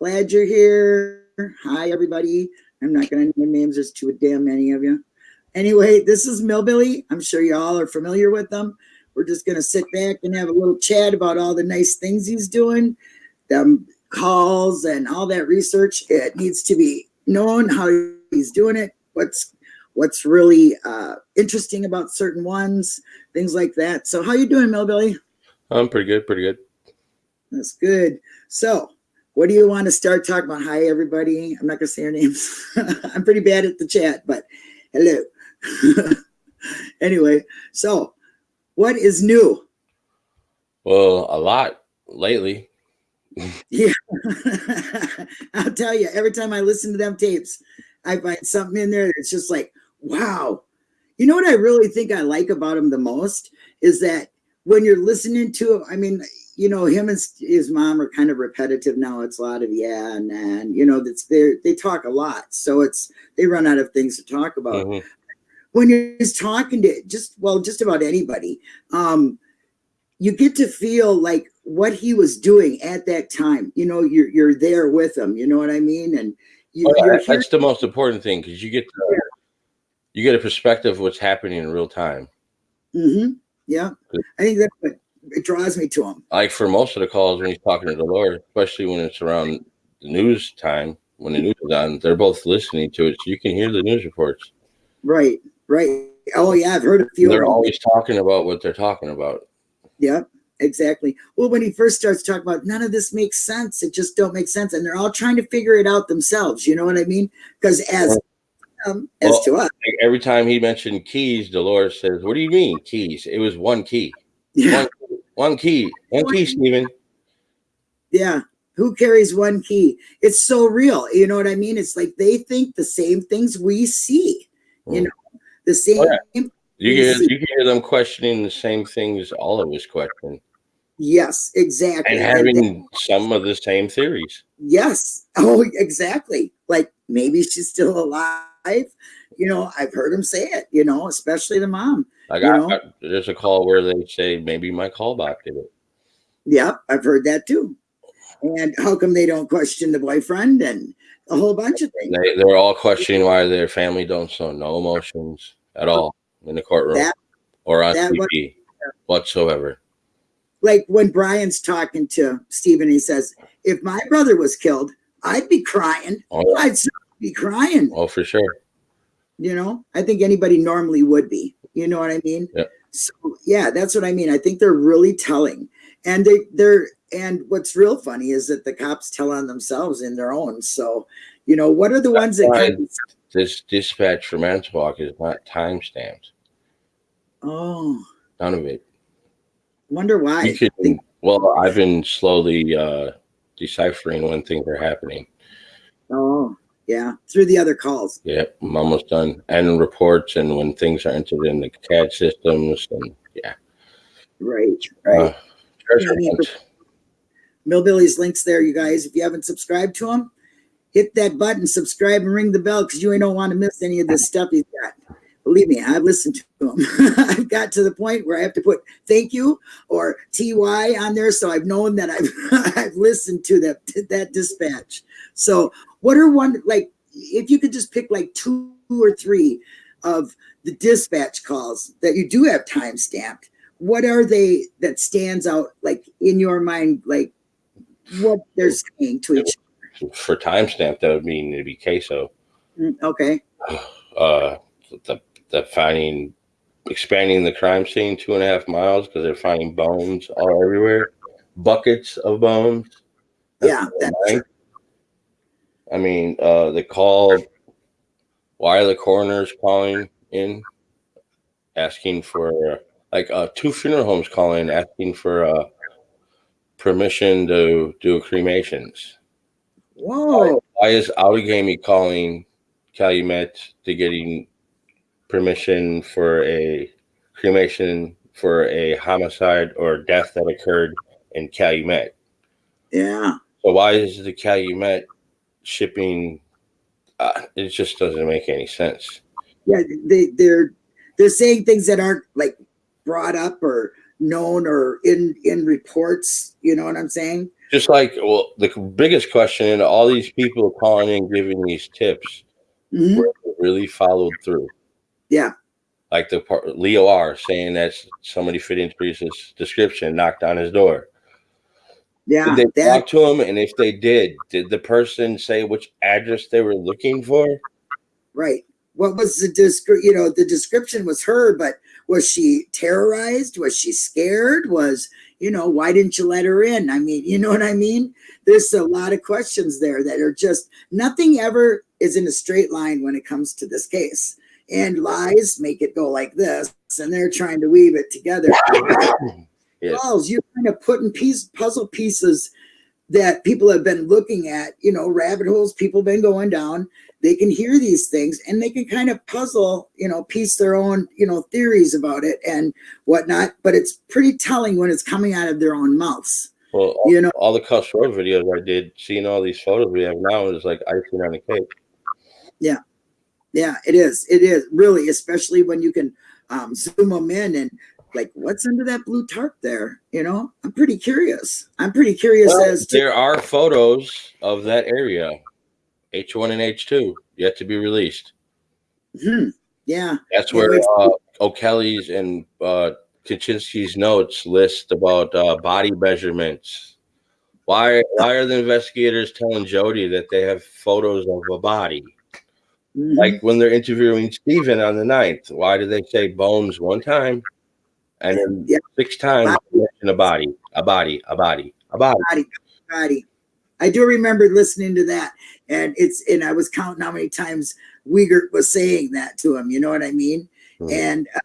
Glad you're here. Hi, everybody. I'm not going to name names. There's too damn many of you. Anyway, this is Millbilly. I'm sure you all are familiar with them. We're just going to sit back and have a little chat about all the nice things he's doing, them calls and all that research. It needs to be known how he's doing it, what's what's really uh, interesting about certain ones, things like that. So how you doing, Millbilly? I'm pretty good, pretty good. That's good. So what do you want to start talking about? Hi, everybody. I'm not going to say your names. I'm pretty bad at the chat, but hello. anyway, so what is new? Well, a lot lately. yeah. I'll tell you, every time I listen to them tapes, I find something in there that's just like, wow. You know what I really think I like about him the most is that when you're listening to him, I mean, you know, him and his mom are kind of repetitive now. It's a lot of yeah and and you know, that's they they talk a lot, so it's they run out of things to talk about. Mm-hmm. When he's talking to just well, just about anybody, um, you get to feel like what he was doing at that time. You know, you're you're there with him. You know what I mean? And you, oh, yeah, that's the most important thing because you get to, you get a perspective of what's happening in real time. Mm-hmm. Yeah, I think that's what it draws me to him. Like for most of the calls when he's talking to the Lord, especially when it's around the news time, when the news is on, they're both listening to it, so you can hear the news reports. Right, right. Oh yeah, I've heard a few. They're always talking about what they're talking about. Yeah, exactly. Well, when he first starts talking about none of this makes sense, it just don't make sense, and they're all trying to figure it out themselves. You know what I mean? Because as um, as well, to us, every time he mentioned keys, Dolores says, "What do you mean keys? It was one key." Yeah. One one key. One key, Stephen. Yeah. Who carries one key? It's so real. You know what I mean? It's like they think the same things we see. You mm. know, the same. Oh, yeah. You hear, you hear them questioning the same things all of us question. Yes, exactly. And having and some of the same theories. Yes. Oh, exactly. Like maybe she's still alive. You know, I've heard him say it, you know, especially the mom. Like I, I, there's a call where they say maybe my callback did it. Yeah, I've heard that too. And how come they don't question the boyfriend and a whole bunch of things? They, they're all questioning why their family don't show no emotions at all in the courtroom that, or on TV was, whatsoever. Like when Brian's talking to Stephen, he says, "If my brother was killed, I'd be crying. Oh. I'd be crying. Oh, for sure. You know, I think anybody normally would be. You know what I mean? Yeah. So yeah, that's what I mean. I think they're really telling, and they they're and what's real funny is that the cops tell on themselves in their own. So, you know, what are the that's ones that of, this dispatch for Manitowoc is not time stamped. Oh, none of it. Wonder why? Can, well, I've been slowly uh, deciphering when things are happening. Oh, yeah, through the other calls. Yeah, I'm almost done. And reports and when things are entered in the CAD systems and yeah. Right, right. Uh, Millbilly's links there, you guys. If you haven't subscribed to him, hit that button, subscribe, and ring the bell because you ain't don't want to miss any of this stuff he's got. Believe me, I've listened to him. I've got to the point where I have to put thank you or TY on there, so I've known that I've I've listened to that that dispatch. So what are one like if you could just pick like two or three of the dispatch calls that you do have time stamped, what are they that stands out like in your mind, like what they're saying to each other? For time timestamp, that would mean it'd be CASO. Mm, okay. Uh, the the finding expanding the crime scene two and a half miles because they're finding bones all everywhere, buckets of bones. yeah, that's I mean, uh, they called. Why are the coroners calling in, asking for like uh, two funeral homes calling, asking for uh, permission to do cremations? Whoa! Why, why is Outagamie calling Calumet to getting permission for a cremation for a homicide or death that occurred in Calumet? Yeah. So why is the Calumet shipping uh, it just doesn't make any sense yeah they they're they're saying things that aren't like brought up or known or in in reports you know what i'm saying just like well, the biggest question in all these people calling in giving these tips Mhm. really followed through. Yeah. Like the part, Leo R saying that somebody fit into his description, knocked on his door. Yeah. Did they That, talk to him? And if they did, did the person say which address they were looking for? right. What was the descri- you know, the description was her, but was she terrorized? Was she scared? Was, you know, why didn't you let her in? I mean, you know what I mean? There's a lot of questions there that are just nothing ever is in a straight line when it comes to this case. And lies make it go like this, and they're trying to weave it together. Balls, you're kind of putting piece puzzle pieces that people have been looking at, you know, rabbit holes people have been going down. They can hear these things and they can kind of puzzle, you know, piece their own, you know, theories about it and whatnot. But it's pretty telling when it's coming out of their own mouths. Well, all, You know, all the Kuss Road videos I did, seeing all these photos we have now is like icing on the cake. Yeah. Yeah, it is. It is really, especially when you can um, zoom them in and like, what's under that blue tarp there? You know, I'm pretty curious. I'm pretty curious Well, as to there are photos of that area, H1 and H2, yet to be released. Hmm, yeah, That's where it's- uh, O'Kelly's and uh, Kaczynski's notes list about uh, body measurements. Why, why are the investigators telling Jody that they have photos of a body? mhm. Like when they're interviewing Steven on the 9th, why do they say bones one time and then Yeah. six times in a body, a body, a body, a body? body, body. I do remember listening to that, and it's and I was counting how many times Wiegert was saying that to him. You know what I mean? Mhm. And uh,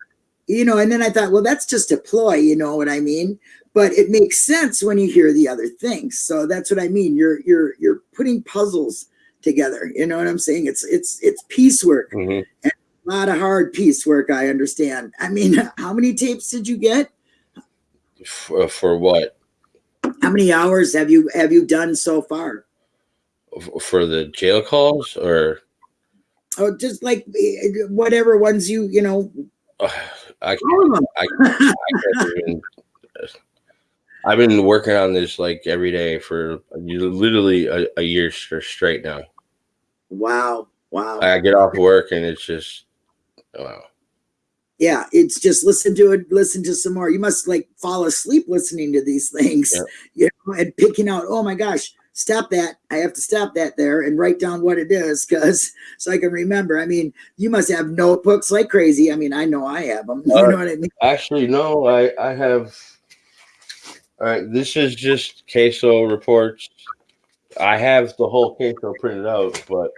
you know, and then I thought, well, that's just a ploy. You know what I mean? But it makes sense when you hear the other things. So that's what I mean. You're you're you're putting puzzles together. You know what I'm saying? It's it's it's piecework. Mhm. A lot of hard piecework. I understand. I mean, how many tapes did you get? For, for what? How many hours have you have you done so far? For the jail calls or Oh, just like eh, whatever ones you you know. uh, I, them. I, I can't even. I've been working on this like every day for literally a, a year str- straight now. Wow, wow. I get off work and it's just wow. yeah, it's just listen to it, listen to some more. You must like fall asleep listening to these things, Yeah. you know, and picking out. Oh my gosh, stop that! I have to stop that there and write down what it is because so I can remember. I mean, you must have notebooks like crazy. I mean, I know I have them. You Uh, know what I mean? Actually, no, I I have. All right, this is just CASO reports. I have the whole CASO printed out, but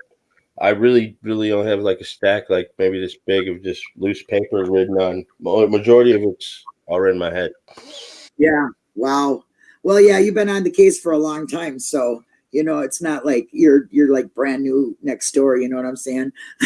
I really, really only have like a stack, like maybe this big of just loose paper written on. Majority of it's already in my head. Yeah. Wow. Well, yeah, you've been on the case for a long time, so you know it's not like you're you're like brand new next door. You know what I'm saying?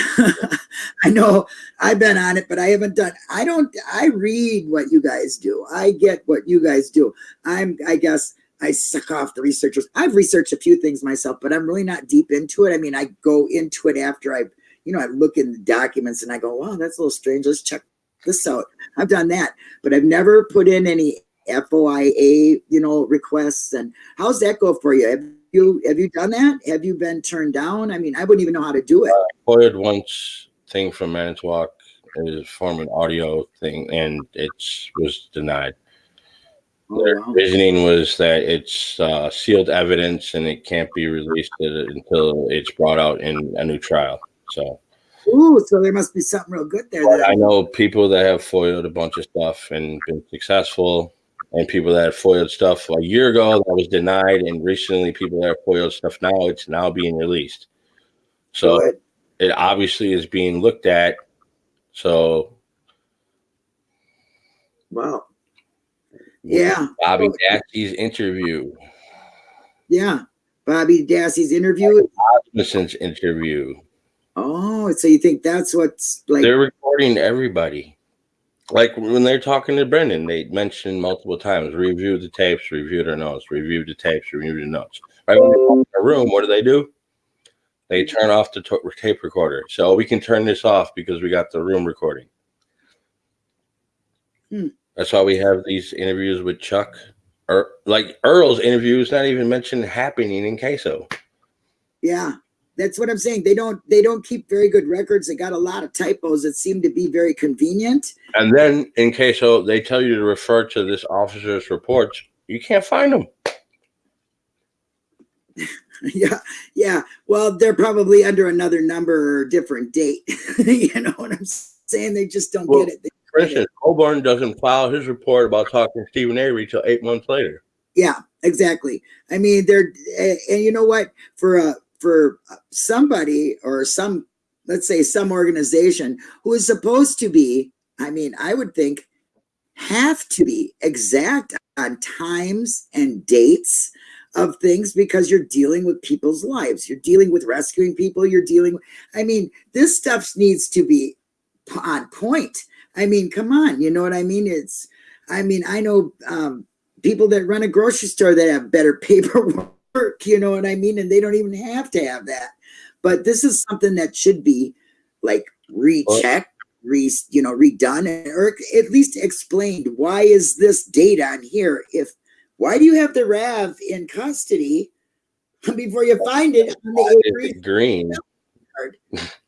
I know I've been on it, but I haven't done. I don't. I read what you guys do. I get what you guys do. I'm. I guess I suck off the researchers. I've researched a few things myself, but I'm really not deep into it. I mean, I go into it after I've, you know, I look in the documents and I go, wow, that's a little strange. Let's check this out. I've done that, but I've never put in any FOIA, you know, requests. And how's that go for you? Have you have you done that? Have you been turned down? I mean, I wouldn't even know how to do it. Uh, Foiled once thing from Manitowoc is form an audio thing, and it was denied. Oh, Their wow. reasoning was that it's uh, sealed evidence and it can't be released until it's brought out in a new trial. So Ooh, so there must be something real good there. I know people that have foiled a bunch of stuff and been successful, and people that have foiled stuff a year ago that was denied, and recently people that have foiled stuff now it's now being released. So Good. it obviously is being looked at. So Wow. Yeah. Bobby Dassey's interview, Yeah. Bobby Dassey's interview. Rasmussen's interview, Oh, so you think that's what's like? they're recording everybody. Like when they're talking to Brendan, they mentioned multiple times, review the tapes, review their notes, review the tapes, review the notes. Right when they walk in the room, what do they do? They turn off the tape recorder. So we can turn this off because we got the room recording. Hmm. That's why we have these interviews with Chuck Er, like Earl's interview is not even mentioned happening in CASO. Yeah, that's what I'm saying. They don't they don't keep very good records. They got a lot of typos that seem to be very convenient. And then in CASO, they tell you to refer to this officer's reports. You can't find them. yeah, yeah. Well, they're probably under another number or different date. you know what I'm saying? They just don't Well, get it. They- For instance, Colborn doesn't file his report about talking to Stephen Avery till eight months later. Yeah, exactly. I mean, they're and, and you know what? For a for somebody or some, let's say, some organization who is supposed to be, I mean, I would think, have to be exact on times and dates of things because you're dealing with people's lives. You're dealing with rescuing people. You're dealing. I mean, this stuff needs to be on point. I mean, come on. You know what I mean? It's. I mean, I know um, people that run a grocery store that have better paperwork. You know what I mean? And they don't even have to have that. But this is something that should be like rechecked, re you know, redone, and, or at least explained. Why is this date on here? If why do you have the Rav in custody before you find it on the it green?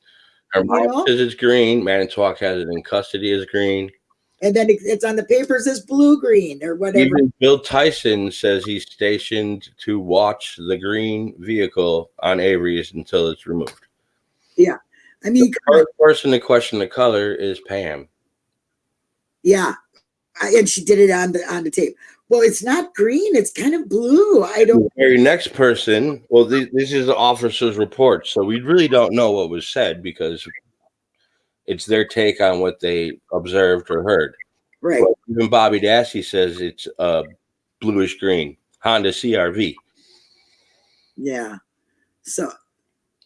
know? says it's green. Manitowoc has it in custody as green. And then it's on the papers as blue green or whatever. Even Bill Tyson says he's stationed to watch the green vehicle on Avery's until it's removed. Yeah. I mean, The first person to question the color is Pam. yeah. I- And she did it on the on the tape. Well, it's not green, it's kind of blue. I don't The very next person, well, this, this is the officer's report, so we really don't know what was said because it's their take on what they observed or heard. right. But even Bobby Dassey says it's uh, bluish green Honda CRV. Yeah. So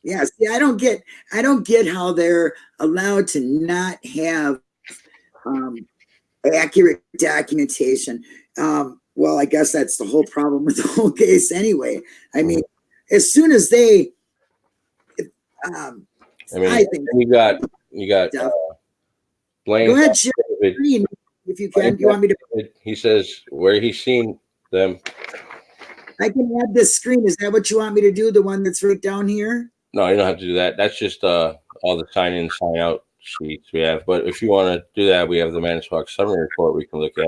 yeah, see, I don't get I don't get how they're allowed to not have um accurate documentation. Um, well, I guess that's the whole problem with the whole case anyway. I mean, as soon as they um I mean, I think you got you got uh, Blaine. go ahead, David, screen if you can. You want me to He says where he's seen them. I can add this screen. Is that what you want me to do? The one that's right down here? No, you don't have to do that. That's just uh, all the sign in, sign out sheets we have. But if you want to do that, we have the Manitowoc summary report we can look at.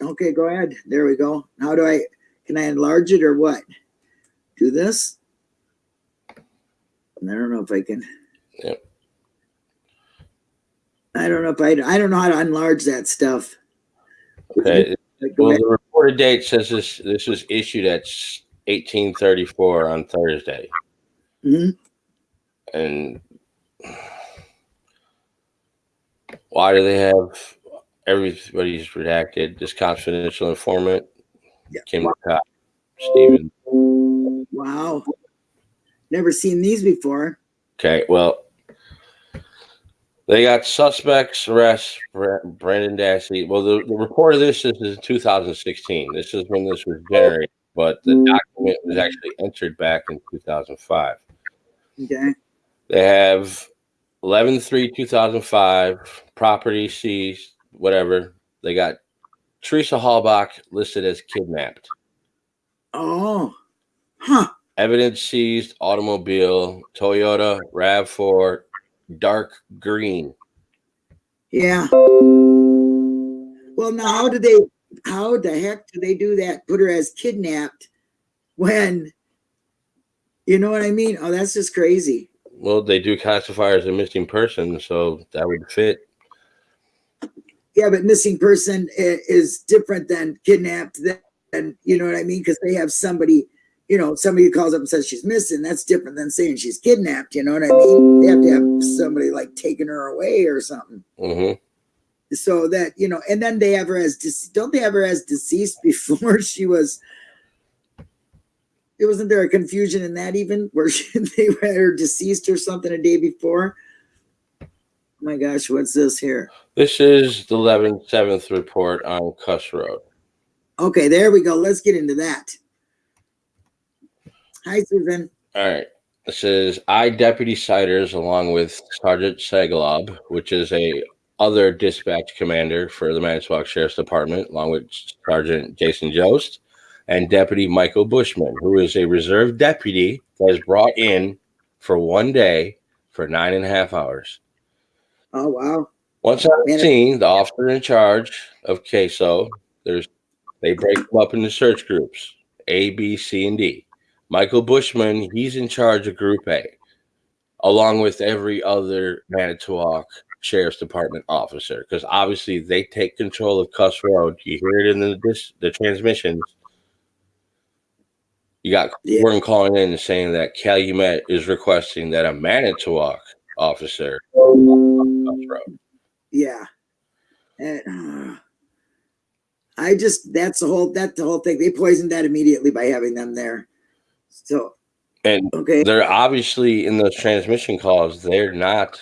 Okay, go ahead. There we go. How do I can I enlarge it or what? Do this? I don't know if I can. Yep. I don't know if I I don't know how to enlarge that stuff. Okay. Well, the reported date says this this was issued at 1834 on Thursday. Mhm. And why do they have everybody's redacted? This confidential informant, Yeah. Kim Cott, Stephen. Wow. Never seen these before. Okay, well, they got suspects arrest Bra- Brendan Dassey. Well, the, the report of this is, is 2016. This is when this was generated, but the mm-hmm. document was actually entered back in 2005. Okay. They have 11 3 2005, property seized, whatever. They got Teresa Halbach listed as kidnapped. Oh. Huh. Evidence seized automobile, Toyota RAV4, dark green. Yeah. Well, now how do they? How the heck do they do that? Put her as kidnapped when? You know what I mean? Oh, that's just crazy. Well, they do classify her as a missing person, so that would fit. Yeah, but missing person is different than kidnapped. Than you know what I mean? Because they have somebody, you know, somebody calls up and says she's missing. That's different than saying she's kidnapped. You know what I mean? They have to have somebody like taking her away or something. hmm so that you know and then they have her as dece- don't they have her as deceased before she was it wasn't there a confusion in that even where she, they had her deceased or something a day before my gosh what's this here This is the 11th, 7th report on Kuss Road. okay there we go let's get into that hi susan All right. This is I Deputy Siders along with Sergeant Segalob, which is a other dispatch commander for the Manitowoc Sheriff's Department, along with Sergeant Jason Jost and Deputy Michael Bushman, who is a reserve deputy that is brought in for one day for nine and a half hours. Oh wow! Once on the scene, the officer in charge of CASO, there's they break them up into search groups A, B, C, and D. Michael Bushman, he's in charge of Group A, along with every other Manitowoc Sheriff's Department officer, because obviously they take control of Kuss Road. You hear it in the this, the transmissions. You got Yeah. Gordon calling in and saying that Calumet is requesting that a Manitowoc officer on Kuss Road. Yeah. And, uh, I just that's the whole that's the whole thing. They poisoned that immediately by having them there. So And okay, they're obviously in those transmission calls, they're not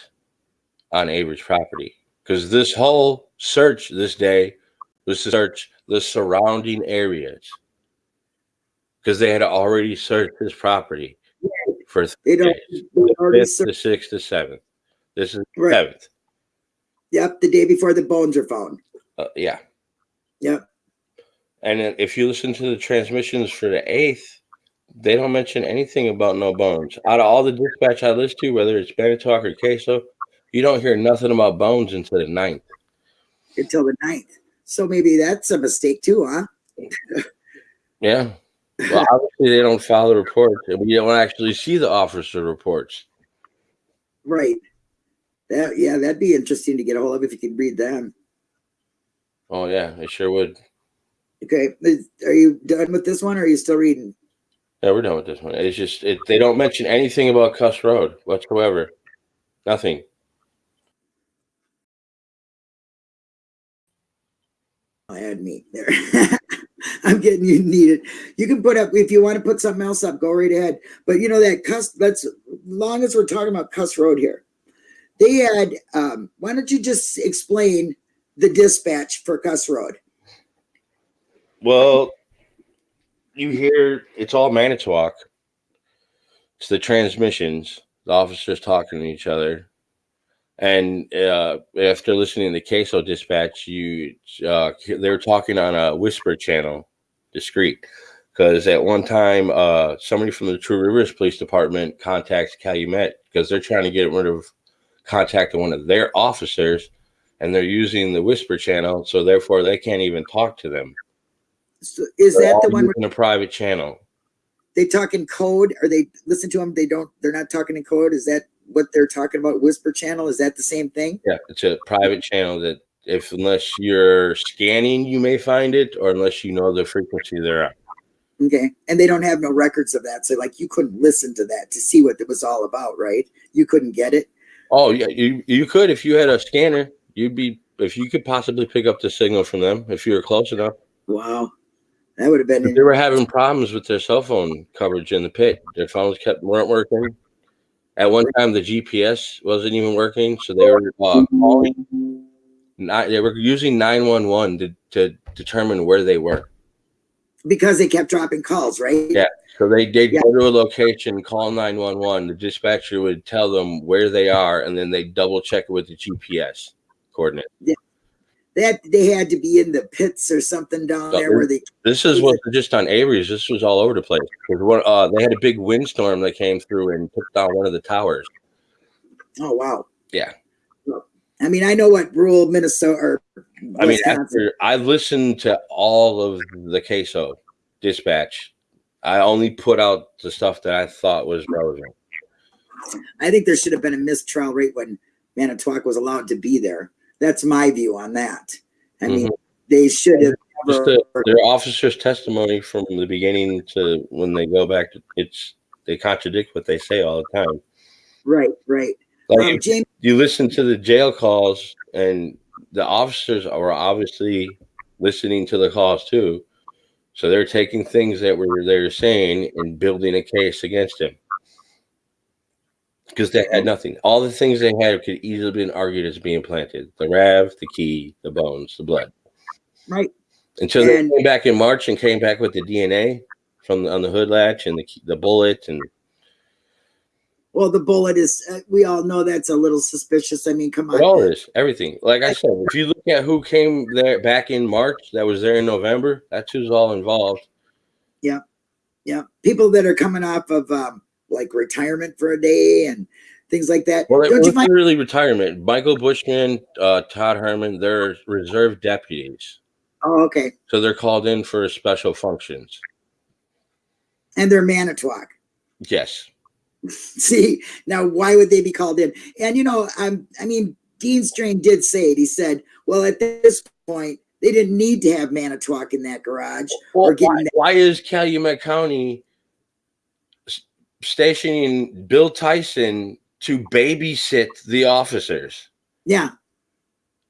on Avery's property because this whole search this day was to search the surrounding areas because they had already searched his property for they don't. already fifth, the sixth, the seventh. This is the Right. seventh. yep, the day before the bones are found. Uh, yeah. Yep. And if you listen to the transmissions for the eighth, they don't mention anything about no bones. Out of all the dispatch I listen to, whether it's Manitowoc or CASO, you don't hear nothing about bones until the ninth. Until the ninth. So maybe that's a mistake too, huh? Yeah. Well, obviously they don't file the reports, and we don't actually see the officer reports. Right. That yeah, that'd be interesting to get a hold of if you could read them. Oh yeah, I sure would. Okay. Are you done with this one or are you still reading? Yeah, we're done with this one. It's just it, they don't mention anything about Kuss Road whatsoever. Nothing. I had meat there. I'm getting you needed. You can put up if you want to put something else up, go right ahead. But you know that cuss let's long as we're talking about Kuss Road here. They had um why don't you just explain the dispatch for Kuss Road? Well, you hear it's all Manitowoc. It's the transmissions, the officers talking to each other. And uh, after listening to the CASO dispatch, you uh, they were talking on a whisper channel, discreet, because at one time uh, somebody from the Two Rivers Police Department contacts Calumet because they're trying to get rid of contacting one of their officers, and they're using the whisper channel, so therefore they can't even talk to them. So is They're that the one in a private channel? they talk in code or they listen to them? They don't. They're not talking in code. Is that what they're talking about? Whisper channel? Is that the same thing? Yeah, it's a private channel that if unless you're scanning, you may find it, or unless you know the frequency they're on. Okay, and they don't have no records of that, so like you couldn't listen to that to see what it was all about, right? You couldn't get it. Oh yeah, you you could if you had a scanner, you'd be if you could possibly pick up the signal from them if you were close enough. Wow, that would have been. They were having problems with their cell phone coverage in the pit. Their phones kept weren't working. At one time, the GPS wasn't even working, so they were uh, calling. Not, they were using nine one one to to determine where they were. because they kept dropping calls, right? Yeah. So they did Yeah. go to a location, call 911. The dispatcher would tell them where they are, and then they double check it with the GPS coordinate. That they had to be in the pits or something down So there where they. This is what just on Avery's. This was all over the place. One, uh, they had a big windstorm that came through and took down one of the towers. Oh wow. Yeah. I mean, I know what rural Minnesota or I mean, after I listened to all of the CASO dispatch, I only put out the stuff that I thought was relevant. I think there should have been a mistrial rate when Manitowoc was allowed to be there. That's my view on that. I mean, they should have. Just the, their officer's testimony from the beginning to when they go back, to, it's they contradict what they say all the time. right, right. Like Um, James, you listen to the jail calls, and the officers are obviously listening to the calls too, so they're taking things that were they're saying and building a case against him because they had nothing. All the things they had could easily have been argued as being planted: the rav, the key, the bones, the blood. right. Until they And- came back in March and came back with the DNA from the, on the hood latch and the the bullet and Well, the bullet is, uh, we all know that's a little suspicious. I mean, come on. It all is everything. Like I said, if you look at who came there back in March, that was there in November. That's who's all involved. Yeah, yeah. People that are coming off of um, like retirement for a day and things like that. Well, it Don't you wasn't find? really retirement. Michael Bushman, uh, Todd Herman, they're reserve deputies, Oh, okay. so they're called in for special functions. And they're Manitowoc. Yes, See, now why would they be called in? And you know, I'm I mean, Dean Strang did say it. He said, well, at this point, they didn't need to have Manitowoc in that garage. Well, or getting why, that- why is Calumet County stationing Bill Tyson to babysit the officers? Yeah.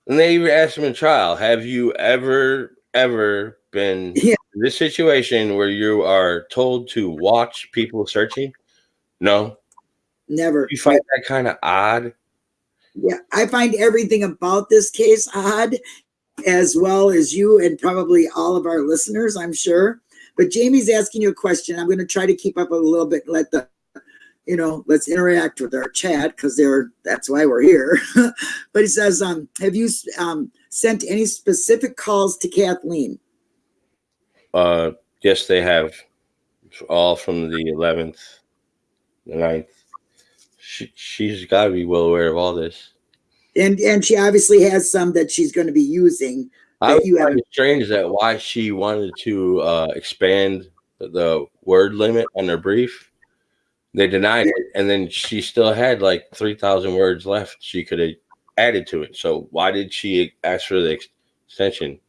And they even asked him in trial, have you ever, ever been Yeah. in this situation where you are told to watch people searching? No. Never. You find that kind of odd? Yeah, I find everything about this case odd, as well as you and probably all of our listeners, I'm sure. But Jamie's asking you a question. I'm going to try to keep up a little bit. Let the, you know, let's interact with our chat because they're that's why we're here. but he says, um, have you um, sent any specific calls to Kathleen? Uh, yes, they have all from the 11th, the 9th. She, she's got to be well aware of all this. And and she obviously has some that she's going to be using. I you have- it strange that why she wanted to uh, expand the word limit on her brief. They denied it, and then she still had like three thousand words left. She could have added to it. So why did she ask for the extension?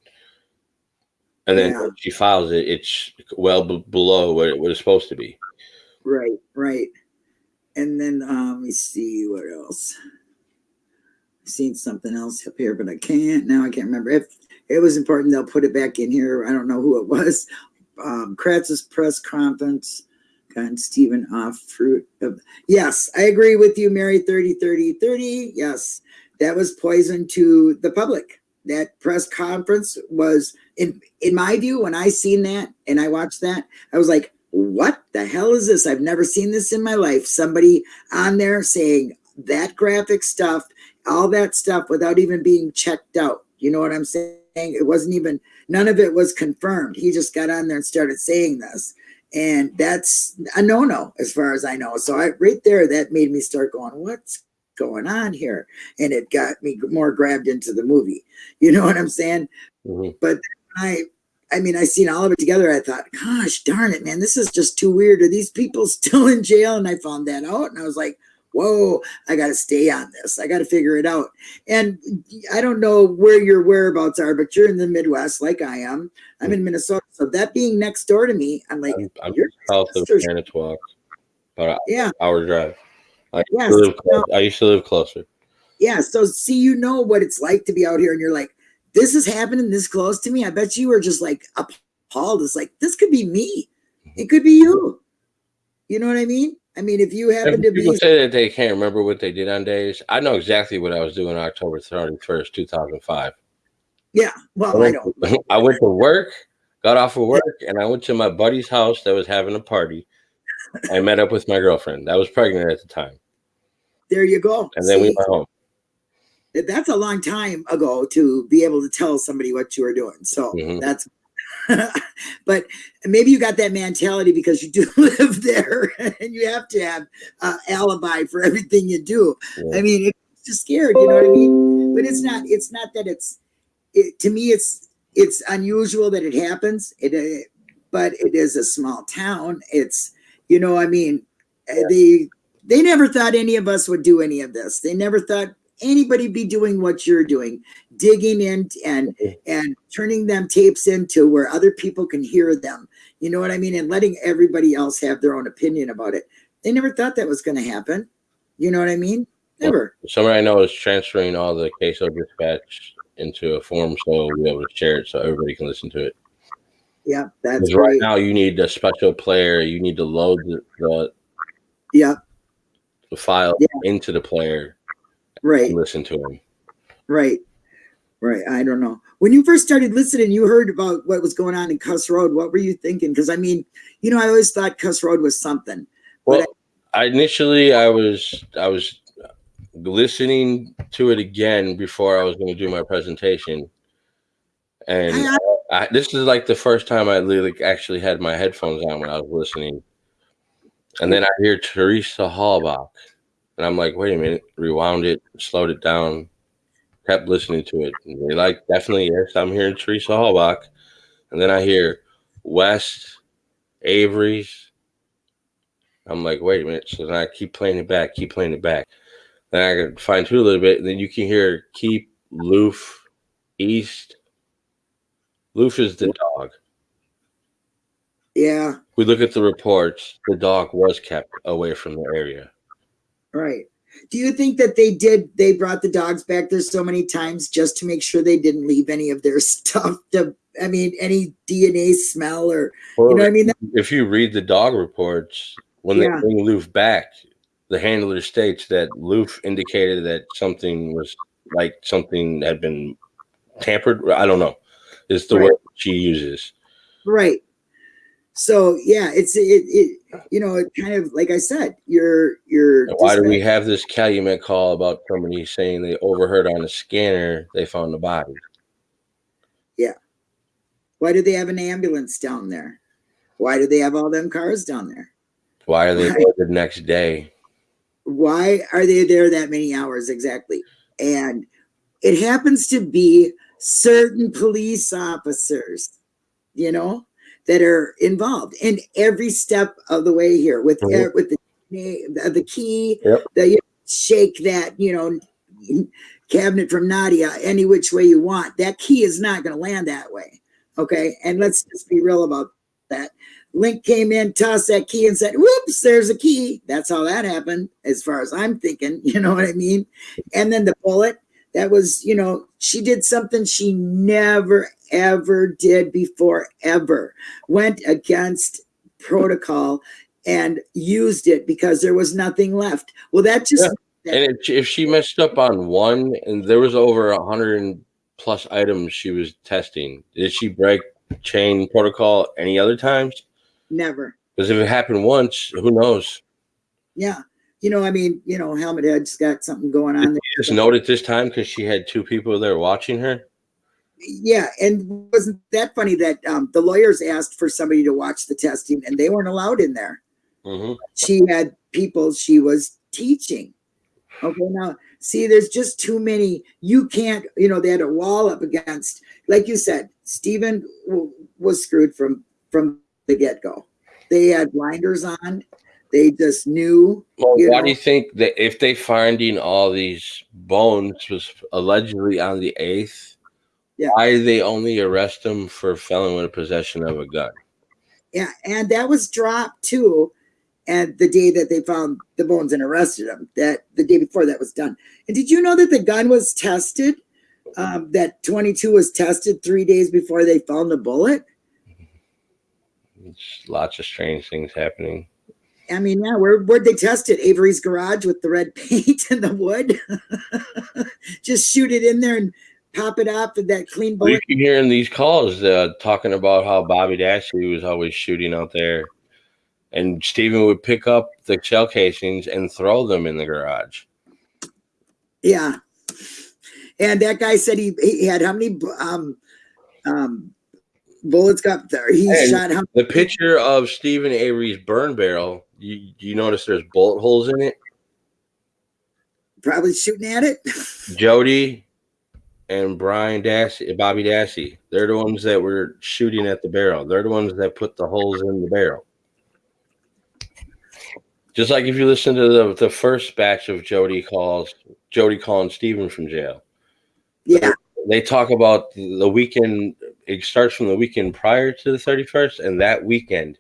And then Yeah. she files it, it's well b- below what it was supposed to be. Right, right. And then um, let me see what else. I've seen something else up here, but I can't now. I can't remember. If it was important, they'll put it back in here. I don't know who it was. Um, Kratz's press conference. Got Stephen off fruit of yes, I agree with you, Mary 30 30 30. Yes, that was poison to the public. That press conference was in in my view, when I seen that and I watched that, I was like, what the hell is this? I've never seen this in my life. Somebody on there saying that graphic stuff, all that stuff without even being checked out. You know what I'm saying? It wasn't even, none of it was confirmed. He just got on there and started saying this. And that's a no no as far as I know. So I right there, that made me start going, what's going on here? And it got me more grabbed into the movie. You know what I'm saying? Mhm. I I mean, I seen all of it together. I thought, gosh darn it, man, this is just too weird. Are these people still in jail? And I found that out and I was like, whoa, I got to stay on this. I got to figure it out. And I don't know where your whereabouts are, but you're in the Midwest like I am. I'm in Minnesota. So that being next door to me, I'm like, I'm, I'm south of Manitowoc, about yeah, hour drive. I used, Yes, to live close, I used to live closer. yeah. So see, you know what it's like to be out here and you're like, this is happening this close to me. I bet you were just like appalled. It's like, this could be me. Mm-hmm. It could be you. You know what I mean? I mean, if you happen to people be say that they can't remember what they did on days. I know exactly what I was doing October 31st, 2005. Yeah. Well, I went, don't. I went to work, got off of work, and I went to my buddy's house that was having a party. I met up with my girlfriend that was pregnant at the time, There you go. and then we went home. That's a long time ago to be able to tell somebody what you were doing. So Mhm. that's, but maybe you got that mentality because you do live there and you have to have uh, alibi for everything you do. Yeah. I mean, it's just scared, you know what I mean? But it's not. It's not that it's. It, to me, it's it's unusual that it happens. It, uh, but it is a small town. It's you know, I mean, uh, they they never thought any of us would do any of this. They never thought anybody be doing what you're doing, digging in and and turning them tapes into where other people can hear them. You know what I mean? And letting everybody else have their own opinion about it. They never thought that was going to happen. You know what I mean? Never. Somebody I know is transferring all the CASO dispatch into a form so we'll be able to share it so everybody can listen to it. Yeah, that's Because right now you need a special player. You need to load the, the, yeah, the file Yeah. into the player right, listen to him right, right. I don't know. When you first started listening, you heard about what was going on in Kuss Road. What were you thinking? Because I mean, you know, I always thought Kuss Road was something. Well, I initially I was I was listening to it again before I was going to do my presentation, and I- I, this is like the first time I really actually had my headphones on when I was listening, and then I hear Teresa Halbach, and I'm like, wait a minute, rewound it, slowed it down, kept listening to it, and they like definitely yes, I'm hearing Teresa Halbach, and then I hear West Avery's. I'm like, wait a minute. So then I keep playing it back, keep playing it back. Then I can fine tune a little bit, and then you can hear keep Loof East. Loof is the dog. Yeah, We look at the reports. The dog was kept away from the area. Right. Do you think that they did? They brought the dogs back there so many times just to make sure they didn't leave any of their stuff. To, I mean, any DNA smell or you know what I mean? if you read the dog reports, when Yeah. they bring Loof back, the handler states that Loof indicated that something was like something had been tampered. I don't know. Is the Right. word she uses. Right. So yeah, it's it, it you know it kind of like I said, you're you're Why do we have this Calumet call about somebody saying they overheard on the scanner they found the body? Yeah, why do they have an ambulance down there? Why do they have all them cars down there? Why are they there the next day? Why are they there that many hours exactly? And it happens to be certain police officers, you know, that are involved in every step of the way here with Mhm. uh, with the the, the key, Yep. the you know, shake that you know cabinet from Nadia any which way you want. That key is not going to land that way. Okay, and let's just be real about that. Lenk came in, tossed that key, and said, "Whoops, there's a key." That's how that happened, as far as I'm thinking. You know what I mean? And then the bullet. That was, you know, she did something she never ever did before, ever. Went against protocol and used it because there was nothing left. Well, that just And if, if she messed up on one, and there was over a hundred plus items she was testing, did she break chain protocol any other times? never. Because if it happened once, who knows? Yeah. You know, I mean, you know, Helmet Head's got something going on there. Just note it this time because she had two people there watching her. Yeah, and wasn't that funny that um, the lawyers asked for somebody to watch the testing and they weren't allowed in there. hmm She had people she was teaching. Okay, now see, there's just too many. You can't, you know, they had a wall up against, like you said, Stephen was screwed from from the get go. They had blinders on. They just knew. Well, You why know. do you think that if they finding all these bones was allegedly on the eighth, Yeah. why they only arrest him for felon with possession of a gun? Yeah, and that was dropped too. And the day that they found the bones and arrested him, that the day before that was done. And did you know that the gun was tested? Um, that 22 was tested three days before they found the bullet. It's lots of strange things happening. I mean, yeah, where where'd they test it? Avery's garage with the red paint and the wood. Just shoot it in there and pop it off with that clean bullet. keep hearing these calls uh, talking about how Bobby Dassey was always shooting out there, and Steven would pick up the shell casings and throw them in the garage. Yeah. And that guy said he, he had how many um um bullets got there? He And- shot how The picture of Stephen Avery's burn barrel, you, you notice there's bullet holes in it. probably shooting at it. Jody and Brian Dassey, Bobby Dassey, they're the ones that were shooting at the barrel. They're the ones that put the holes in the barrel. Just like if you listen to the, the first batch of Jody calls, Jody calling Steven from jail. Yeah. They talk about the weekend. It starts from the weekend prior to the 31st, and that weekend,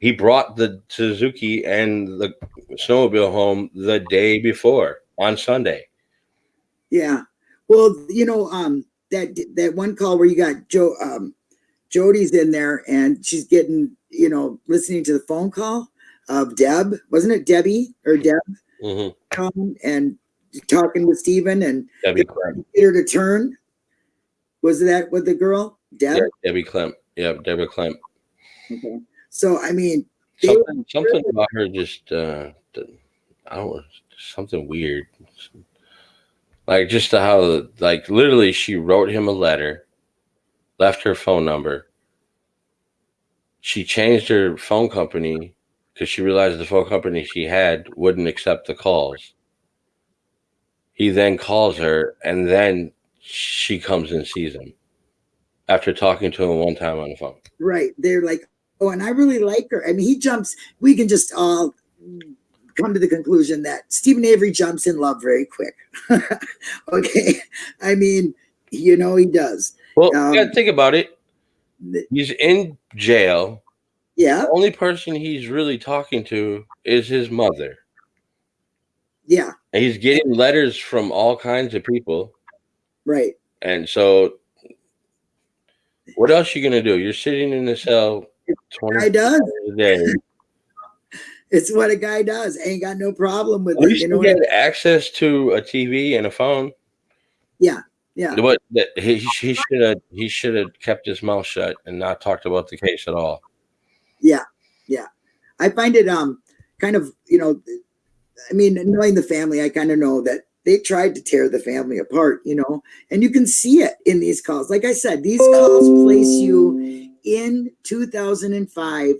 he brought the Suzuki and the snowmobile home the day before on Sunday. Yeah. Well, you know, um, that that one call where you got Joe, um, Jody's in there and she's getting, you know, listening to the phone call of Deb. Wasn't it Debbie or Deb Mm-hmm. calling and talking with Stephen and get her to turn? Was that with the girl? Deb? Yeah, Debbie Clem. Yeah, Debbie Clem. Okay. So I mean, something, something about her just uh I don't know, something weird. Like just how like literally she wrote him a letter, left her phone number. She changed her phone company because she realized the phone company she had wouldn't accept the calls. He then calls her and then she comes and sees him after talking to him one time on the phone. Right. They're like, oh, and I really like her. I mean, he jumps, we can just all come to the conclusion that Steven Avery jumps in love very quick. okay. I mean, you know, he does. Well, um, gotta think about it. He's in jail. Yeah. The only person he's really talking to is his mother. Yeah. And he's getting letters from all kinds of people. Right. And so what else you gonna do? You're sitting in the cell 20 does. a day. It's what a guy does. Ain't got no problem with it. You know get access to a TV and a phone. Yeah, yeah. But that he he should have he should have kept his mouth shut and not talked about the case at all. Yeah, yeah. I find it um kind of you know, I mean, knowing the family, I kind of know that they tried to tear the family apart, you know, and you can see it in these calls. Like I said, these calls place you in 2005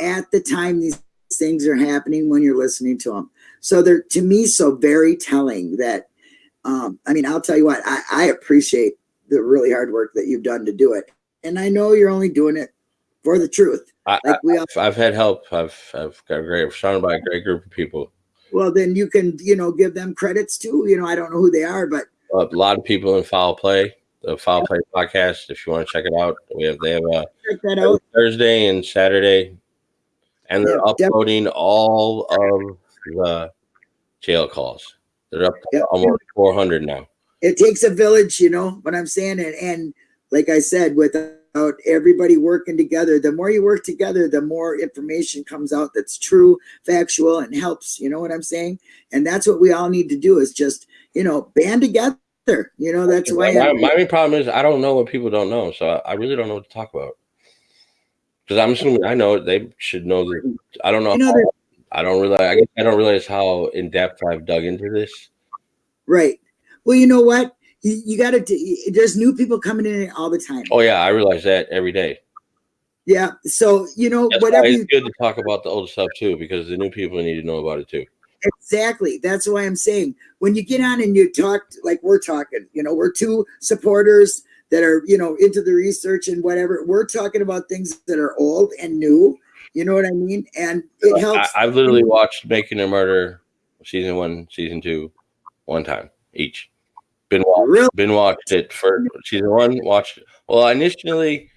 at the time these things are happening when you're listening to them. So they're to me so very telling that um, I mean, I'll tell you what, I, I appreciate the really hard work that you've done to do it. And I know you're only doing it for the truth. I, like we all, I've, I've had help. I've I've got a great surrounded by a great group of people. Well, then you can, you know, give them credits too. You know, I don't know who they are, but uh, a lot of people in Foul Play, the Foul Play podcast. If you want to check it out, we have they have a check that out. Thursday and Saturday and they're yeah, uploading definitely. all of the jail calls. They're up to almost 400 now. It takes a village, you know what I'm saying? And, and like I said, without everybody working together, the more you work together, the more information comes out that's true, factual, and helps. You know what I'm saying? And that's what we all need to do is just, you know, band together. You know, that's why. My, my main problem is I don't know what people don't know. So I, I really don't know what to talk about. Because I'm assuming I know they should know that. I don't know. You know how, I don't realize. I guess I don't realize how in depth I've dug into this. Right. Well, you know what? You, you got to. There's new people coming in all the time. Oh yeah, I realize that every day. Yeah. So you know, That's whatever. it's you, good to talk about the old stuff too, because the new people need to know about it too. Exactly. That's why I'm saying when you get on and you talk like we're talking, you know, we're two supporters that are you know into the research and whatever we're talking about things that are old and new you know what i mean and it helps I, have literally watched making a murder season one season two one time each been watched, really? been watched it for season one watched well initially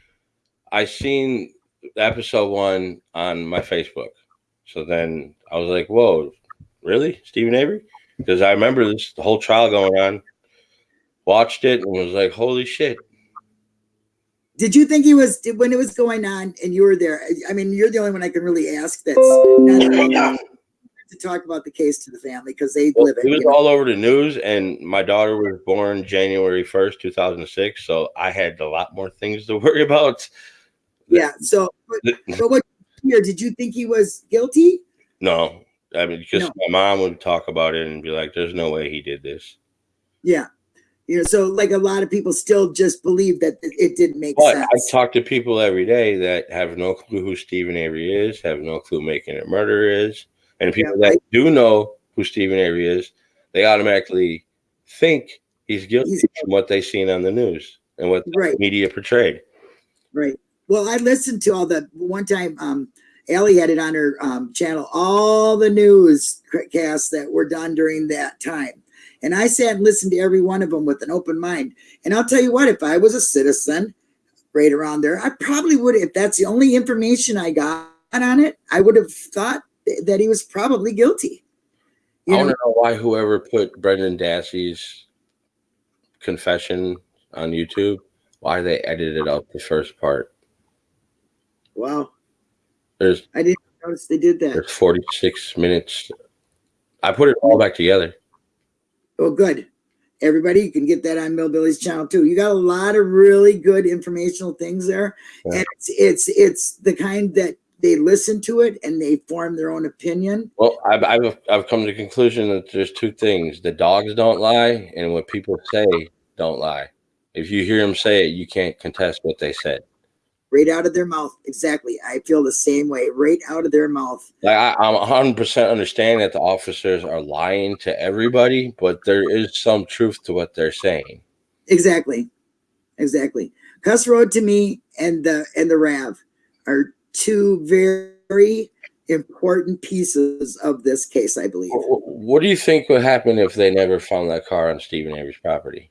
i seen episode one on my facebook so then i was like whoa really steven avery because i remember this the whole trial going on watched it and was like, holy shit. Did you think he was when it was going on and you were there? I mean, you're the only one I can really ask that's not to talk about the case to the family because they well, live it. It was all know? over the news, and my daughter was born January 1st, 2006. So I had a lot more things to worry about. Yeah. So, but, but what here did you think he was guilty? No. I mean, because no. my mom would talk about it and be like, there's no way he did this. Yeah you know so like a lot of people still just believe that it didn't make but sense i talk to people every day that have no clue who steven avery is have no clue making a murder is and people yeah, that do know who steven avery is they automatically think he's guilty he's, from what they've seen on the news and what right. the media portrayed right well i listened to all the one time um Ellie had it on her um, channel, all the news casts that were done during that time. And I sat and listened to every one of them with an open mind. And I'll tell you what, if I was a citizen right around there, I probably would, if that's the only information I got on it, I would have thought that he was probably guilty. You I want to know why whoever put Brendan Dassey's confession on YouTube, why they edited out the first part. Wow. There's I didn't notice they did that. There's 46 minutes. I put it all back together. Oh, good. Everybody, you can get that on Millbilly's channel too. You got a lot of really good informational things there, yeah. and it's it's it's the kind that they listen to it and they form their own opinion. Well, I've, I've, I've come to the conclusion that there's two things: the dogs don't lie, and what people say don't lie. If you hear them say it, you can't contest what they said. Right out of their mouth. Exactly. I feel the same way. Right out of their mouth. Like I, I'm 100 percent understand that the officers are lying to everybody, but there is some truth to what they're saying. Exactly. Exactly. Kuss Road to me and the and the Rav are two very important pieces of this case, I believe. What do you think would happen if they never found that car on Steven Avery's property?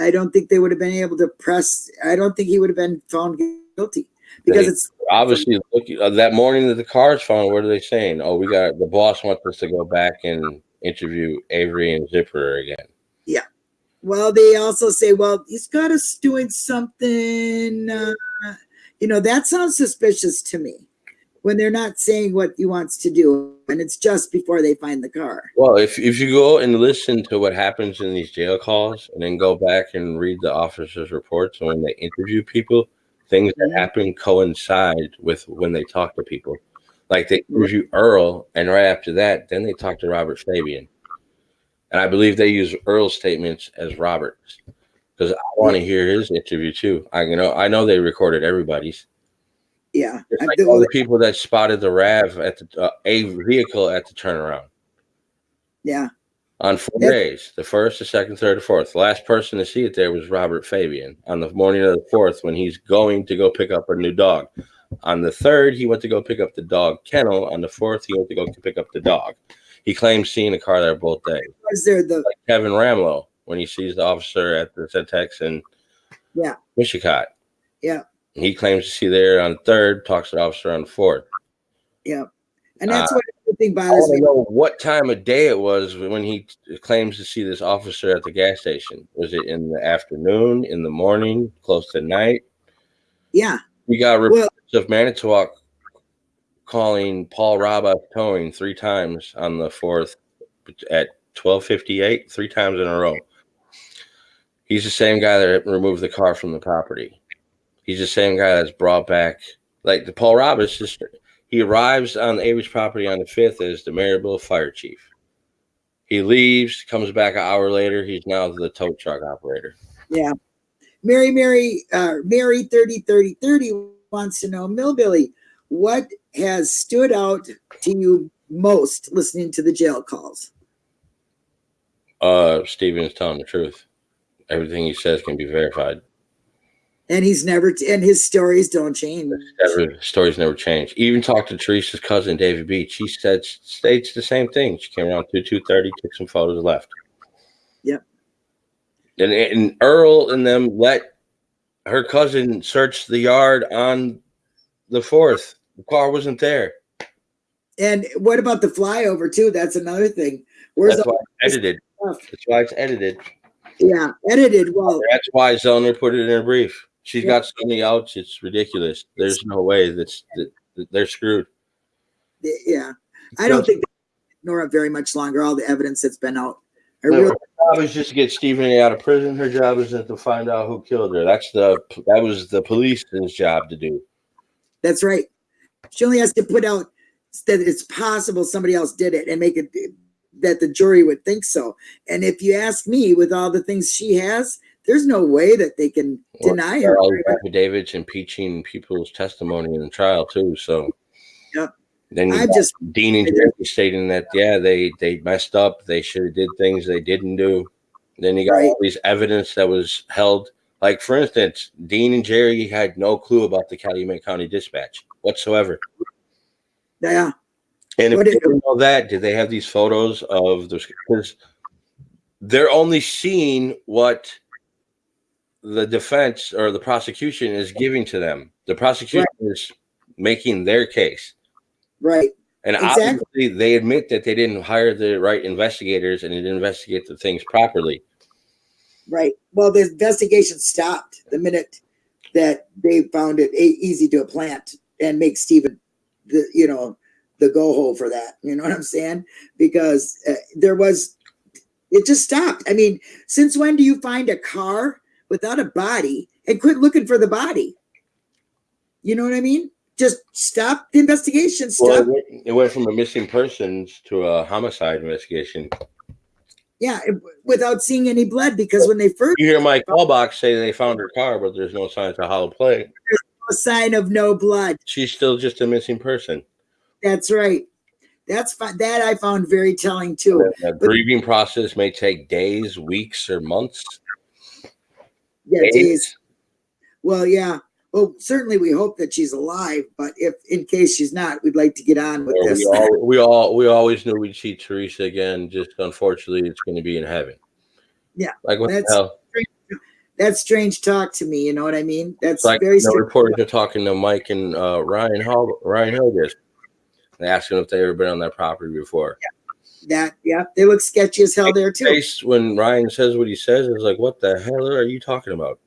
I don't think they would have been able to press. I don't think he would have been found guilty because They- it's Obviously, look uh, that morning that the car is found. What are they saying? Oh, we got the boss wants us to go back and interview Avery and Zipper again. Yeah. Well. They also say, well, he's got us doing something. Uh, you know, that sounds suspicious to me when they're not saying what he wants to do, and it's just before they find the car. Well, if if you go and listen to what happens in these jail calls, and then go back and read the officers' reports when they interview people, things that Mhm. happen coincide with when they talk to people. Like they interview Earl, and right after that, then they talk to Robert Fabian, and I believe they use Earl's statements as Robert's because I want to hear his interview too. I you know I know they recorded everybody's. Yeah, It's like all the people that spotted the Rav at the uh, a vehicle at the turnaround. Yeah, on four Yeah. days the first the second third the fourth. The last person to see it there was robert fabian on the morning of the fourth when he's going to go pick up a new dog. On the third he went to go pick up the dog kennel. On the fourth he went to go pick up the dog. He claims seeing the car there both days. Was there the like kevin rahmlow when he sees the officer at the Cenex in Yeah. Mishicot. Yeah. he claims to see there on the third talks to the officer on the fourth yeah, and that's Uh, what I think I bothers me. know what time of day it was when he claims to see this officer at the gas station. Was it in the afternoon, in the morning, close to night? Yeah, We got Well- reports of Manitowoc calling Paul Rabba towing three times on the fourth at twelve fifty eight, three times in a row. He's the same guy that removed the car from the property. He's the same guy that's brought back like the Paul Roberts sister. He arrives on the Avery's property on the fifth as the Maribel fire chief. He leaves, comes back an hour later. He's now the tow truck operator. yeah. Mary, Mary, uh, Mary, 30, 30, 30 wants to know, Millbilly, what has stood out to you most listening to the jail calls? Uh, Steven is telling the truth. Everything he says can be verified. And he's never, and his stories don't change. Never, stories never change. Even talked to Teresa's cousin, David Beach. He said states the same thing. She came around 2 two thirty, took some photos, left. Yep. And, and Earl and them let her cousin search the yard on the fourth. The car wasn't there. And what about the flyover too? That's another thing. Where's That's why it's edited. stuff? That's why it's edited. Yeah, edited. Well, That's why Zellner put it in her brief. She's Yeah. got so many outs. It's ridiculous. There's no way that's that, that they're screwed. yeah. I don't think Nora very much longer. All the evidence that's been out. No, really, her job is just to get Steven A. out of prison. Her job isn't to find out who killed her. That's the that was the police's job to do. that's right. She only has to put out that it's possible somebody else did it and make it that the jury would think so. And if you ask me, with all the things she has, there's no way that they can Well, deny her. all affidavits impeaching people's testimony in the trial too. So Yep. Then I just Dean and Jerry stating that yeah they they messed up. They should have did things they didn't do. Then you got Right. all these evidence that was held. Like for instance, Dean and Jerry had no clue about the Calumet County Dispatch whatsoever. yeah, And if did- know that, did they have these photos of those? Because they're only seeing what the defense or the prosecution is giving to them. The prosecution is making their case. right. And Exactly. obviously, they admit that they didn't hire the right investigators and didn't investigate the things properly. Right. Well, the investigation stopped the minute that they found it easy to plant and make Steven, the you know, the go hole for that. You know what I'm saying? Because uh, there was, it just stopped. I mean, since when do you find a car without a body and quit looking for the body? You know what I mean? just stop the investigation. Stop. Well, it, went, it went from a missing persons to a homicide investigation. Yeah, it- without seeing any blood, because when they first You hear my call box say they found her car, but there's no signs of hollow play. a sign of no blood. She's still just a missing person. That's right. That's that I found very telling too. The grieving process may take days, weeks, or months. Yeah, Days. days. Well, yeah. Well, certainly we hope that she's alive, but if in case she's not, we'd like to get on with Well, this. we, all, we all we always knew we'd see Teresa again. Just unfortunately, it's going to be in heaven. Yeah, like what the that's- hell? That's strange talk to me. You know what I mean? That's It's like very the reporters are talking to Mike and uh, Ryan Hall, Ryan Hillegas. They asked him if they ever been on that property before. Yeah. That yeah, they look sketchy as hell there too. When Ryan says what he says it's like, "What the hell are you talking about?"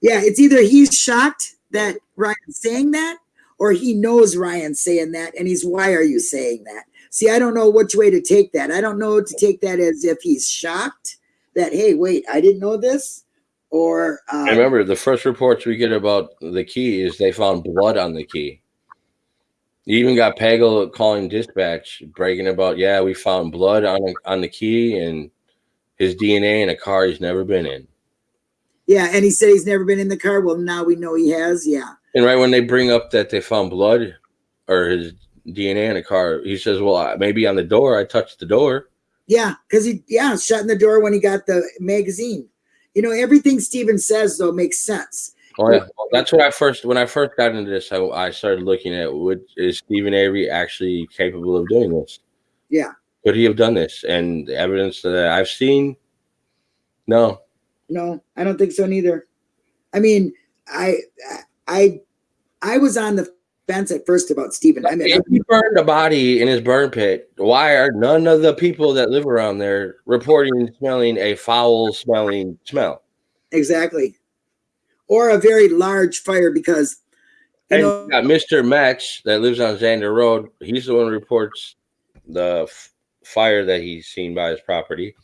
Yeah, it's either he's shocked that Ryan's saying that, or he knows Ryan's saying that, and he's why are you saying that? See, I don't know which way to take that. I don't know to take that as if he's shocked that hey, wait, I didn't know this, or um, And remember, the first reports we get about the key is they found blood on the key. You even got Pagel calling dispatch, bragging about, "Yeah, we found blood on on the key and his DNA in a car he's never been in." yeah, and he said he's never been in the car. Well, now we know he has. Yeah, And right when they bring up that they found blood or his DNA in a car, he says, "Well, maybe on the door. I touched the door." yeah, because he yeah shutting the door when he got the magazine. You know, everything Steven says though makes sense. Oh yeah, well, that's what I first when I first got into this. I, I started looking at would is Steven Avery actually capable of doing this? Yeah. Could he have done this? And the evidence that I've seen, no. No, I don't think so neither. I mean, I I I was on the fence at first about Steven. I mean, If he burned a body in his burn pit, why are none of the people that live around there reporting smelling a foul smelling smell? exactly. Or a very large fire because you And know Mr. Metz that lives on Xander Road. He's the one who reports the f- fire that he's seen by his property.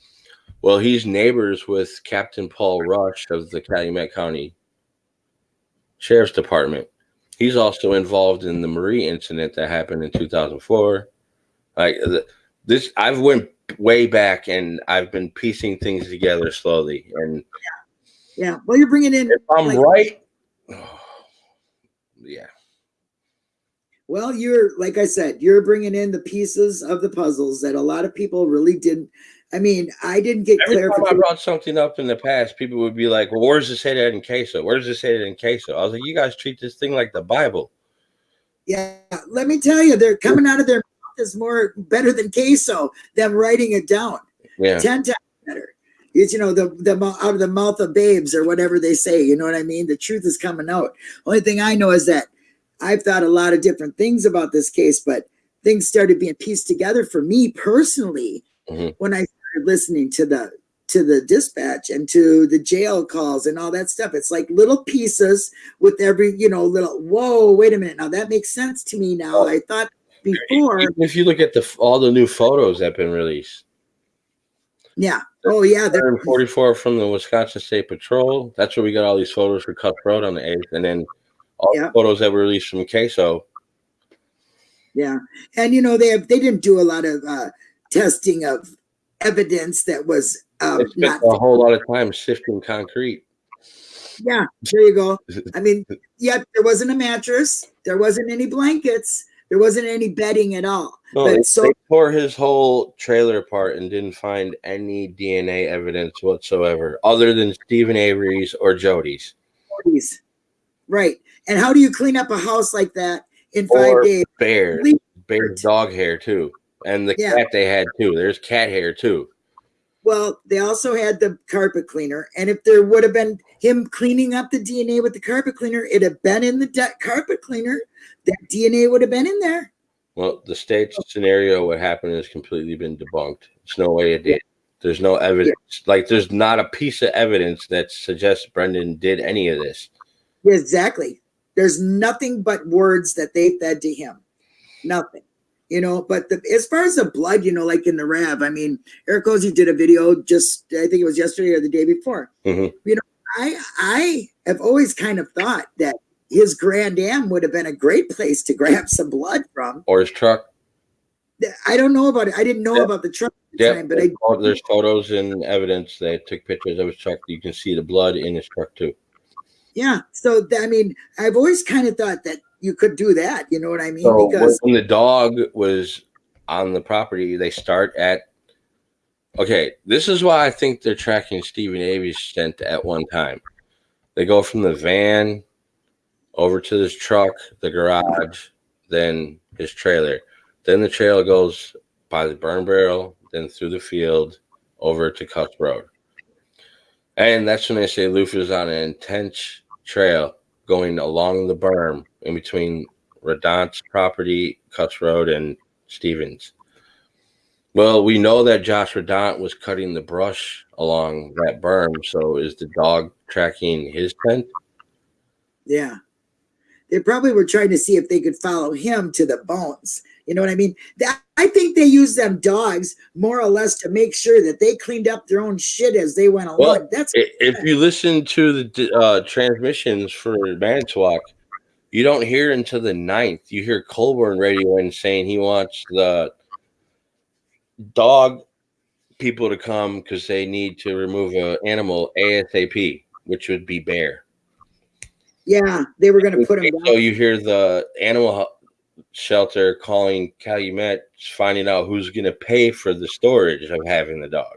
Well, he's neighbors with Captain Paul Rush of the Calumet County Sheriff's Department. He's also involved in the Marie incident that happened in 2004. Like this, I've went way back and I've been piecing things together slowly. And yeah. Well, you're bringing in if I'm like- right, yeah. well, you're like I said, you're bringing in the pieces of the puzzles that a lot of people really didn't. I mean, I didn't get Every time I brought something up in the past, people would be like, "Well, where does it say that in CASO? Where does it say that in CASO?" I was like, "You guys treat this thing like the Bible." Yeah, let me tell you, they're coming out of their mouth is more better than CASO. Them writing it down. Yeah, ten times better. It's you know the the out of the mouth of babes or whatever they say. You know what I mean? The truth is coming out. Only thing I know is that I've thought a lot of different things about this case, but things started being pieced together for me personally Mhm. when I started listening to the to the dispatch and to the jail calls and all that stuff. It's like little pieces with every you know little. Whoa, wait a minute. Now that makes sense to me now. I thought before. Even if you look at the all the new photos that have been released, Yeah. Oh yeah. they're- 144 from the Wisconsin State Patrol. That's where we got all these photos for Cutthroat on the eighth, and then all Yeah. the photos that were released from CASO. Yeah, and you know they have they didn't do a lot of uh, testing of evidence that was um, not. a whole lot of time sifting concrete. Yeah, there you go. I mean, yet there wasn't a mattress, there wasn't any blankets, there wasn't any bedding at all. No, But they, so- they tore his whole trailer apart and didn't find any DNA evidence whatsoever, other than Steven Avery's or Jody's. Please. Right, and how do you clean up a house like that in five Or days? Bear, bear dog hair too, and the Yeah. cat they had too. There's cat hair too. Well, they also had the carpet cleaner, and if there would have been him cleaning up the DNA with the carpet cleaner, it'd have been in the carpet cleaner. That DNA would have been in there. Well, the stage scenario, what happened has completely been debunked. There's no way it did. There's no evidence. Like, there's not a piece of evidence that suggests Brendan did any of this. Yeah, exactly. There's nothing but words that they fed to him. Nothing. You know, but the, as far as the blood, you know, like in the Rav, I mean, Eric Ozzie did a video just, I think it was yesterday or the day before. Mhm. You know, I I have always kind of thought that his Grand Am would have been a great place to grab some blood from. Or his truck. I don't know about it. I didn't know Yeah. about the truck, Yeah, time, but I there's photos and evidence. They took pictures of his truck. You can see the blood in his truck too. yeah. So I mean, I've always kind of thought that you could do that. You know what I mean? So because when the dog was on the property, they start at. Okay, this is why I think they're tracking Steven Avery's stint at one time. They go from the van over to this truck, the garage, then his trailer. Then the trailer goes by the burn barrel, then through the field over to Kuss Road. And that's when they say Luther's on an intense trail going along the berm in between Radandt's property, Kuss Road, and Stevens. Well, we know that Josh Radandt was cutting the brush along that berm. So is the dog tracking his scent? Yeah. They probably were trying to see if they could follow him to the bones. You know what I mean? That, I think they used them dogs more or less to make sure that they cleaned up their own shit as they went along. Well, That's If you listen to the uh, transmissions for Manitowoc, you don't hear until the ninth. You hear Colborn radio in saying he wants the dog people to come because they need to remove an animal ASAP, which would be bear. yeah, they were going to put him So down. you hear the animal shelter calling Calumet, finding out who's going to pay for the storage of having the dog.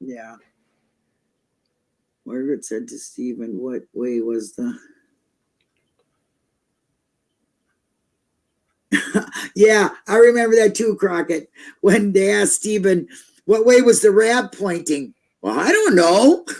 Yeah. Margaret said to Steven, what way was the. Yeah, I remember that too, Crockett. When they asked Steven, what way was the Rav pointing? Well, I don't know.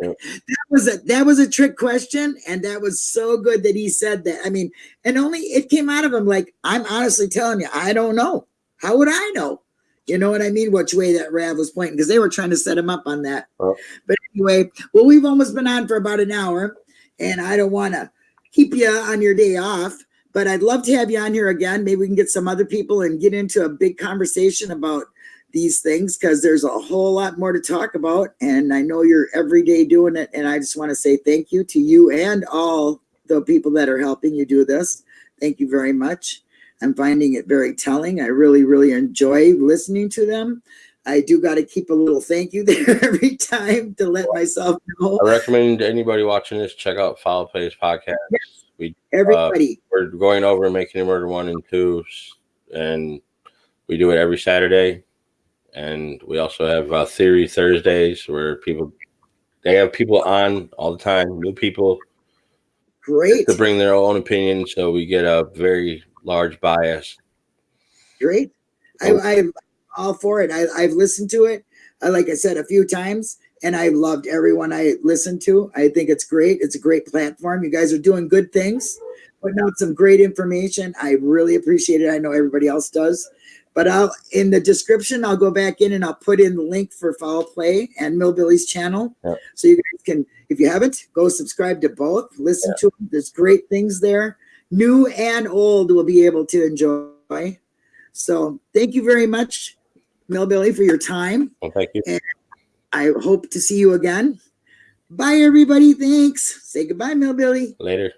that was a that was a trick question, and that was so good that he said that. I mean, and only it came out of him like, I'm honestly telling you, I don't know. How would I know? You know what I mean? Which way that Rav was pointing because they were trying to set him up on that. Oh. But anyway, well, we've almost been on for about an hour, and I don't want to keep you on your day off, but I'd love to have you on here again. Maybe we can get some other people and get into a big conversation about these things because there's a whole lot more to talk about. And I know you're every day doing it. And I just want to say thank you to you and all the people that are helping you do this. Thank you very much. I'm finding it very telling. I really, really enjoy listening to them. I do got to keep a little thank you there every time to let myself know. I recommend anybody watching this check out Foul Plays podcast. We Everybody, we're going over making a murder one and two, and we do it every Saturday. And we also have uh, Theory Thursdays where people they have people on all the time, new people great, to bring their own opinion. So we get a very large bias. great. I, I'm all for it. I, I've listened to it, uh, like I said, a few times, and I loved everyone I listened to. I think it's great. It's a great platform. You guys are doing good things, putting out some great information. I really appreciate it. I know everybody else does. But I'll in the description, I'll go back in and I'll put in the link for Foul Play and Millbilly's channel. Yep. So you guys can, if you haven't, go subscribe to both. Listen to them. There's great things there. New and old will be able to enjoy. So thank you very much, Millbilly, for your time. Well, thank you. I hope to see you again. Bye, everybody. Thanks. Say goodbye, Millbilly. Later.